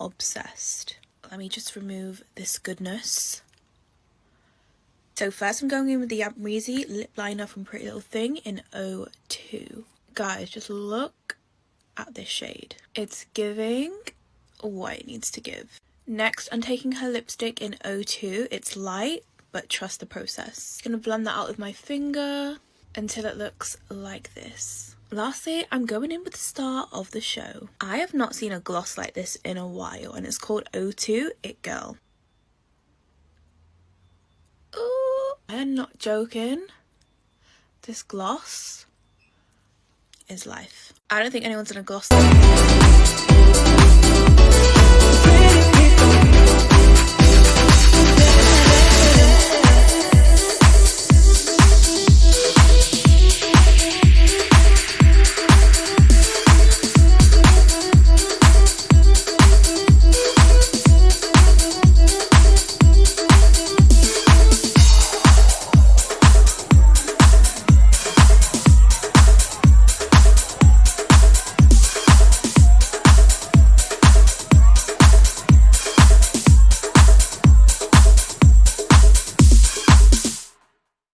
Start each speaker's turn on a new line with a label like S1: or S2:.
S1: obsessed. Let me just remove this goodness. So first I'm going in with the Amrezy lip liner from Pretty Little Thing in 02. Guys, just look at this shade. It's giving what it needs to give. Next, I'm taking her lipstick in 02. It's light, but trust the process. I'm gonna blend that out with my finger until it looks like this. Lastly, I'm going in with the star of the show. I have not seen a gloss like this in a while and it's called O2 It Girl. Ooh, I am not joking. This gloss is life. I don't think anyone's gonna gloss